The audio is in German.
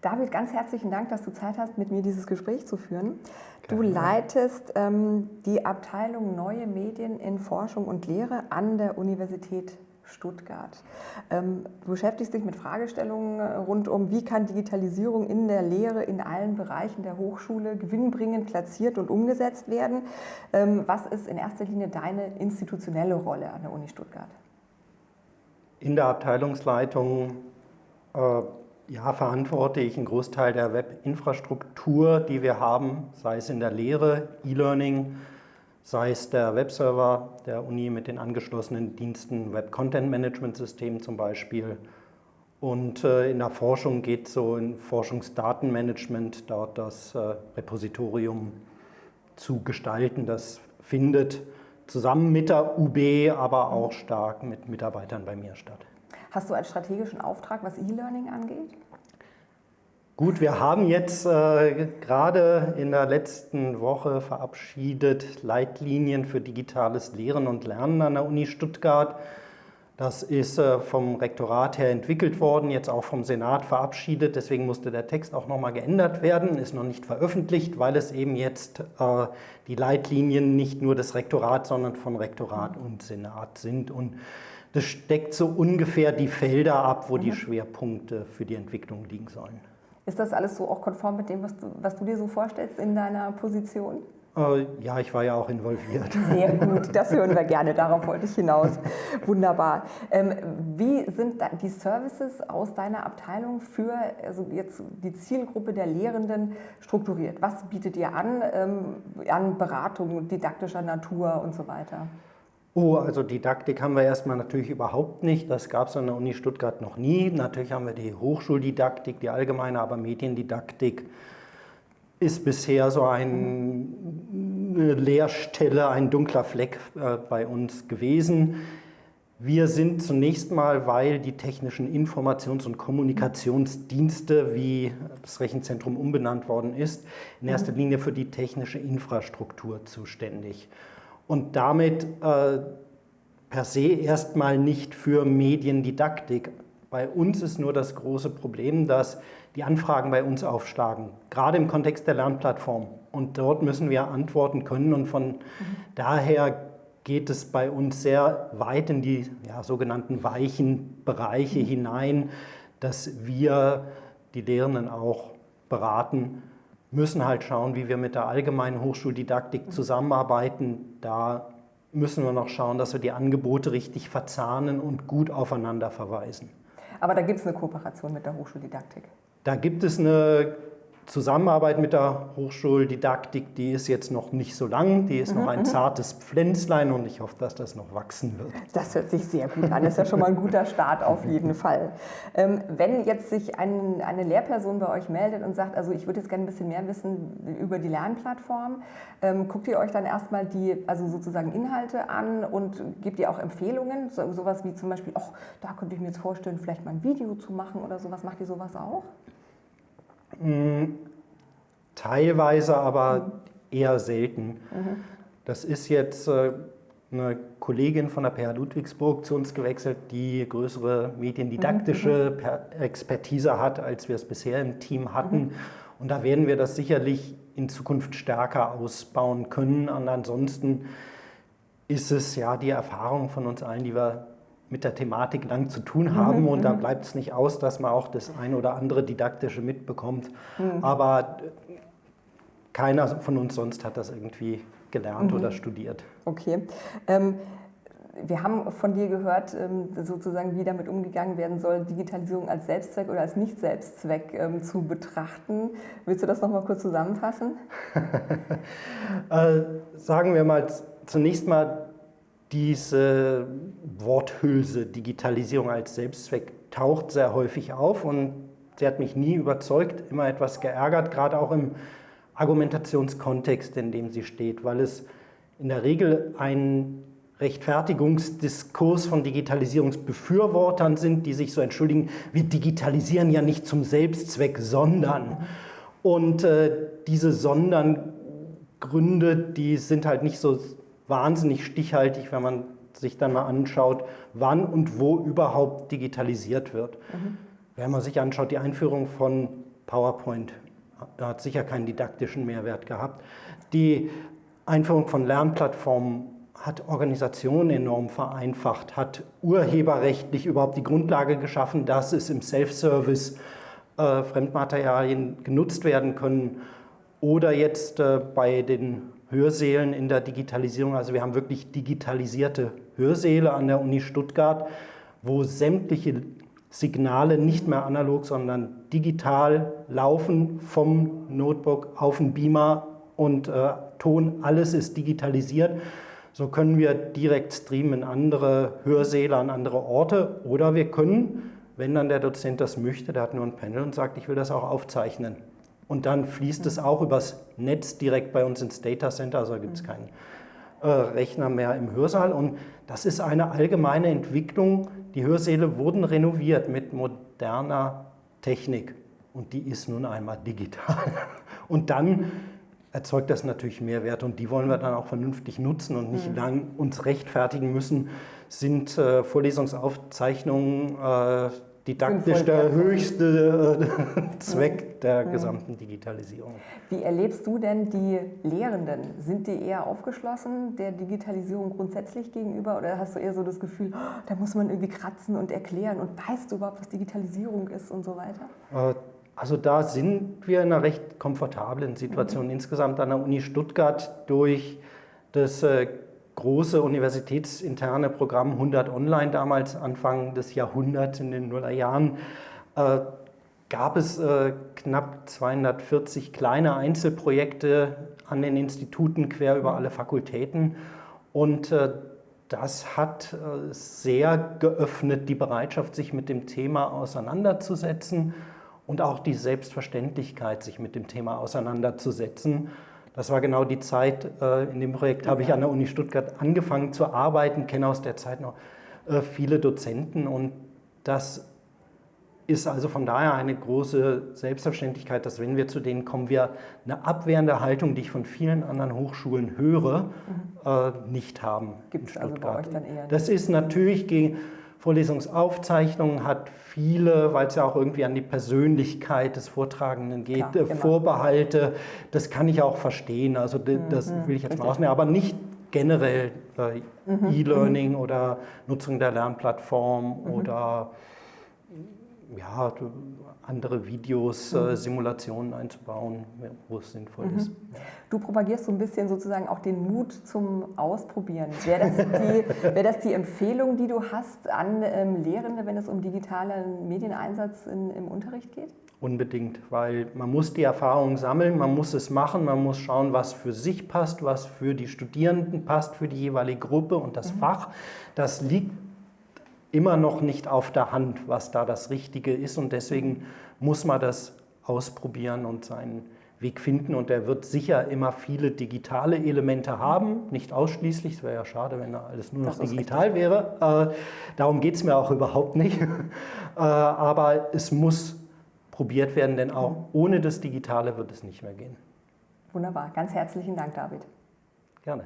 David, ganz herzlichen Dank, dass du Zeit hast, mit mir dieses Gespräch zu führen. Du leitest ähm, die Abteilung Neue Medien in Forschung und Lehre an der Universität Stuttgart. Ähm, du beschäftigst dich mit Fragestellungen äh, rund um, wie kann Digitalisierung in der Lehre in allen Bereichen der Hochschule gewinnbringend platziert und umgesetzt werden. Ähm, was ist in erster Linie deine institutionelle Rolle an der Uni Stuttgart? In der Abteilungsleitung äh, ja, verantworte ich einen Großteil der Webinfrastruktur, die wir haben, sei es in der Lehre, E-Learning, sei es der Webserver der Uni mit den angeschlossenen Diensten, Web-Content-Management-System zum Beispiel. Und äh, in der Forschung geht es so in Forschungsdatenmanagement, dort das äh, Repositorium zu gestalten. Das findet zusammen mit der UB, aber auch stark mit Mitarbeitern bei mir statt. Hast du einen strategischen Auftrag, was E-Learning angeht? Gut, wir haben jetzt äh, gerade in der letzten Woche verabschiedet Leitlinien für digitales Lehren und Lernen an der Uni Stuttgart. Das ist äh, vom Rektorat her entwickelt worden, jetzt auch vom Senat verabschiedet. Deswegen musste der Text auch nochmal geändert werden, ist noch nicht veröffentlicht, weil es eben jetzt äh, die Leitlinien nicht nur des Rektorats, sondern von Rektorat und Senat sind. Und das steckt so ungefähr die Felder ab, wo mhm. die Schwerpunkte für die Entwicklung liegen sollen. Ist das alles so auch konform mit dem, was du, was du dir so vorstellst in deiner Position? Äh, ja, ich war ja auch involviert. Sehr gut, das hören wir gerne, darauf wollte ich hinaus. Wunderbar. Ähm, wie sind die Services aus deiner Abteilung für also jetzt die Zielgruppe der Lehrenden strukturiert? Was bietet ihr an, ähm, an Beratung didaktischer Natur und so weiter? Oh, also Didaktik haben wir erstmal natürlich überhaupt nicht. Das gab es an der Uni Stuttgart noch nie. Natürlich haben wir die Hochschuldidaktik, die allgemeine, aber Mediendidaktik ist bisher so eine Leerstelle, ein dunkler Fleck äh, bei uns gewesen. Wir sind zunächst mal, weil die technischen Informations- und Kommunikationsdienste, wie das Rechenzentrum umbenannt worden ist, in erster mhm. Linie für die technische Infrastruktur zuständig und damit äh, per se erstmal nicht für Mediendidaktik. Bei uns ist nur das große Problem, dass die Anfragen bei uns aufschlagen, gerade im Kontext der Lernplattform. Und dort müssen wir antworten können und von mhm. daher geht es bei uns sehr weit in die ja, sogenannten weichen Bereiche mhm. hinein, dass wir die Lehrenden auch beraten müssen halt schauen, wie wir mit der allgemeinen Hochschuldidaktik zusammenarbeiten. Da müssen wir noch schauen, dass wir die Angebote richtig verzahnen und gut aufeinander verweisen. Aber da gibt es eine Kooperation mit der Hochschuldidaktik? Da gibt es eine Zusammenarbeit mit der Hochschuldidaktik, die ist jetzt noch nicht so lang, die ist mhm, noch ein mhm. zartes Pflänzlein und ich hoffe, dass das noch wachsen wird. Das hört sich sehr gut an, das ist ja schon mal ein guter Start auf jeden Fall. Ähm, wenn jetzt sich ein, eine Lehrperson bei euch meldet und sagt, also ich würde jetzt gerne ein bisschen mehr wissen über die Lernplattform, ähm, guckt ihr euch dann erstmal die, also sozusagen Inhalte an und gebt ihr auch Empfehlungen, so, sowas wie zum Beispiel, ach, da könnte ich mir jetzt vorstellen, vielleicht mal ein Video zu machen oder sowas, macht ihr sowas auch? Hm, teilweise, aber eher selten. Mhm. Das ist jetzt äh, eine Kollegin von der PH Ludwigsburg zu uns gewechselt, die größere mediendidaktische mhm. Expertise hat, als wir es bisher im Team hatten. Mhm. Und da werden wir das sicherlich in Zukunft stärker ausbauen können. Und ansonsten ist es ja die Erfahrung von uns allen, die wir mit der Thematik lang zu tun haben mhm, und da mhm. bleibt es nicht aus, dass man auch das ein oder andere Didaktische mitbekommt. Mhm. Aber keiner von uns sonst hat das irgendwie gelernt mhm. oder studiert. Okay. Ähm, wir haben von dir gehört, ähm, sozusagen, wie damit umgegangen werden soll, Digitalisierung als Selbstzweck oder als Nicht-Selbstzweck ähm, zu betrachten. Willst du das nochmal kurz zusammenfassen? äh, sagen wir mal zunächst mal, diese Worthülse Digitalisierung als Selbstzweck taucht sehr häufig auf und sie hat mich nie überzeugt, immer etwas geärgert, gerade auch im Argumentationskontext, in dem sie steht, weil es in der Regel ein Rechtfertigungsdiskurs von Digitalisierungsbefürwortern sind, die sich so entschuldigen, wir digitalisieren ja nicht zum Selbstzweck, sondern. Und äh, diese Sondern Gründe, die sind halt nicht so wahnsinnig stichhaltig, wenn man sich dann mal anschaut, wann und wo überhaupt digitalisiert wird. Mhm. Wenn man sich anschaut, die Einführung von PowerPoint hat sicher keinen didaktischen Mehrwert gehabt. Die Einführung von Lernplattformen hat Organisationen enorm vereinfacht, hat urheberrechtlich überhaupt die Grundlage geschaffen, dass es im Self-Service äh, Fremdmaterialien genutzt werden können oder jetzt äh, bei den Hörsälen in der Digitalisierung. Also wir haben wirklich digitalisierte Hörsäle an der Uni Stuttgart, wo sämtliche Signale nicht mehr analog, sondern digital laufen vom Notebook auf den Beamer und äh, Ton, alles ist digitalisiert. So können wir direkt streamen in andere Hörsäle, an andere Orte oder wir können, wenn dann der Dozent das möchte, der hat nur ein Panel und sagt, ich will das auch aufzeichnen. Und dann fließt es auch übers Netz direkt bei uns ins Data Center, also gibt es keinen äh, Rechner mehr im Hörsaal. Und das ist eine allgemeine Entwicklung. Die Hörsäle wurden renoviert mit moderner Technik und die ist nun einmal digital. Und dann erzeugt das natürlich Mehrwert und die wollen wir dann auch vernünftig nutzen und nicht mhm. lang uns rechtfertigen müssen, sind äh, Vorlesungsaufzeichnungen äh, didaktisch der höchste äh, Zweck der gesamten Digitalisierung. Wie erlebst du denn die Lehrenden? Sind die eher aufgeschlossen der Digitalisierung grundsätzlich gegenüber oder hast du eher so das Gefühl, oh, da muss man irgendwie kratzen und erklären und weißt du überhaupt, was Digitalisierung ist und so weiter? Äh, also da sind wir in einer recht komfortablen Situation. Mhm. Insgesamt an der Uni Stuttgart durch das äh, große universitätsinterne Programm 100 Online damals, Anfang des Jahrhunderts in den Nullerjahren, äh, gab es äh, knapp 240 kleine Einzelprojekte an den Instituten quer über alle Fakultäten. Und äh, das hat sehr geöffnet, die Bereitschaft, sich mit dem Thema auseinanderzusetzen und auch die Selbstverständlichkeit, sich mit dem Thema auseinanderzusetzen. Das war genau die Zeit, äh, in dem Projekt habe ich an der Uni Stuttgart angefangen zu arbeiten, kenne aus der Zeit noch äh, viele Dozenten und das ist also von daher eine große Selbstverständlichkeit, dass wenn wir zu denen kommen, wir eine abwehrende Haltung, die ich von vielen anderen Hochschulen höre, mhm. Äh, nicht haben. Gibt es also bei euch dann eher? Nicht? Das ist natürlich gegen Vorlesungsaufzeichnungen hat viele, weil es ja auch irgendwie an die Persönlichkeit des Vortragenden geht, Klar, Vorbehalte. Das kann ich auch verstehen. Also das mhm, will ich jetzt richtig. mal ausnehmen, aber nicht generell äh, mhm, E-Learning mhm. oder Nutzung der Lernplattform mhm. oder ja, andere Videos, äh, mhm. Simulationen einzubauen, wo es sinnvoll mhm. ist. Du propagierst so ein bisschen sozusagen auch den Mut zum Ausprobieren. Wäre das die, wär das die Empfehlung, die du hast an ähm, Lehrende, wenn es um digitalen Medieneinsatz in, im Unterricht geht? Unbedingt, weil man muss die Erfahrung sammeln, man muss es machen, man muss schauen, was für sich passt, was für die Studierenden passt, für die jeweilige Gruppe und das mhm. Fach. Das liegt immer noch nicht auf der Hand, was da das Richtige ist. Und deswegen muss man das ausprobieren und seinen Weg finden. Und er wird sicher immer viele digitale Elemente haben, nicht ausschließlich, es wäre ja schade, wenn da alles nur noch digital wäre, äh, darum geht es mir auch überhaupt nicht, äh, aber es muss probiert werden, denn auch ohne das Digitale wird es nicht mehr gehen. Wunderbar, ganz herzlichen Dank David. Gerne.